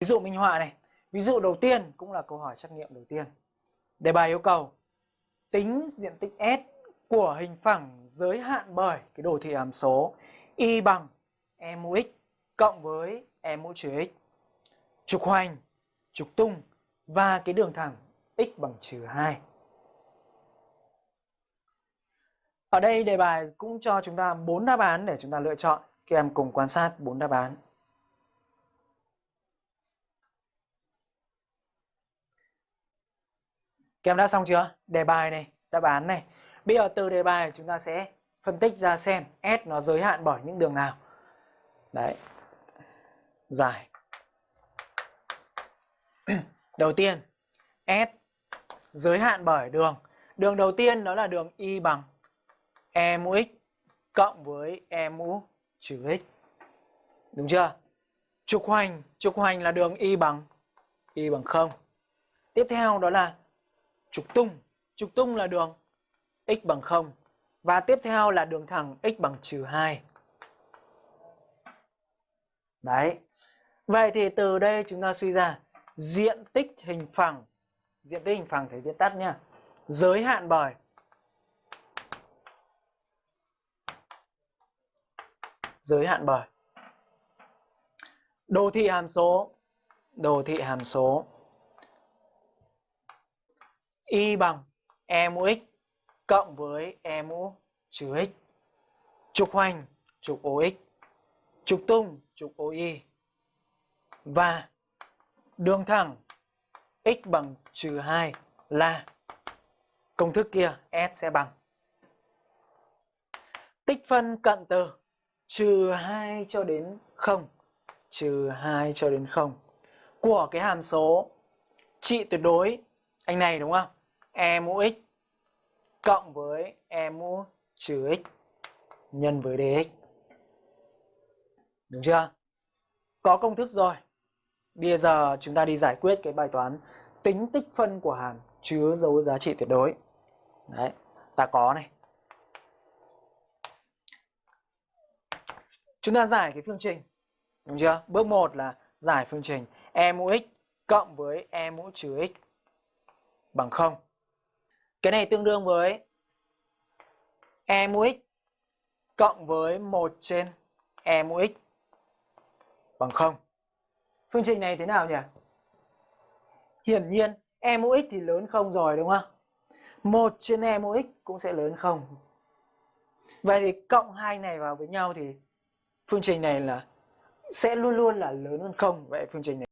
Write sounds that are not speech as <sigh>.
Ví dụ minh họa này. Ví dụ đầu tiên cũng là câu hỏi trắc nghiệm đầu tiên. Đề bài yêu cầu tính diện tích S của hình phẳng giới hạn bởi cái đồ thị hàm số y bằng e mũ x cộng với e mũ trừ x. Trục hoành, trục tung và cái đường thẳng x bằng trừ 2. Ở đây đề bài cũng cho chúng ta bốn đáp án để chúng ta lựa chọn. Các em cùng quan sát bốn đáp án. Các em đã xong chưa? Đề bài này, đáp án này. Bây giờ từ đề bài chúng ta sẽ phân tích ra xem S nó giới hạn bởi những đường nào. Đấy. Giải. <clears throat> đầu tiên, S giới hạn bởi đường. Đường đầu tiên đó là đường Y bằng E mũ x cộng với E mũ trừ x. Đúng chưa? Trục hoành, trục hoành là đường Y bằng Y bằng 0. Tiếp theo đó là trục tung. Trục tung là đường x bằng 0. Và tiếp theo là đường thẳng x bằng trừ 2. Đấy. Vậy thì từ đây chúng ta suy ra diện tích hình phẳng. Diện tích hình phẳng phải viết tắt nha. Giới hạn bởi giới hạn bởi đồ thị hàm số đồ thị hàm số y bằng e mũ x cộng với e mũ trừ x. Trục hoành, trục OX trục tung, trục OY và đường thẳng, x bằng trừ 2 là công thức kia, S sẽ bằng. Tích phân cận từ trừ 2 cho đến 0 trừ 2 cho đến 0 của cái hàm số trị tuyệt đối, anh này đúng không? E mũ x cộng với e mũ trừ x nhân với dx. Đúng chưa? Có công thức rồi. Bây giờ chúng ta đi giải quyết cái bài toán tính tích phân của hàm chứa dấu giá trị tuyệt đối. Đấy, ta có này. Chúng ta giải cái phương trình. Đúng chưa? Bước 1 là giải phương trình e mũ x cộng với e mũ trừ x bằng 0. Cái này tương đương với e mũ x cộng với 1 trên e mũ x bằng 0. Phương trình này thế nào nhỉ? Hiển nhiên e mũ x thì lớn 0 rồi, đúng không? 1 trên e mũ x cũng sẽ lớn 0. Vậy thì cộng hai này vào với nhau thì phương trình này là sẽ luôn luôn là lớn hơn 0. Vậy phương trình này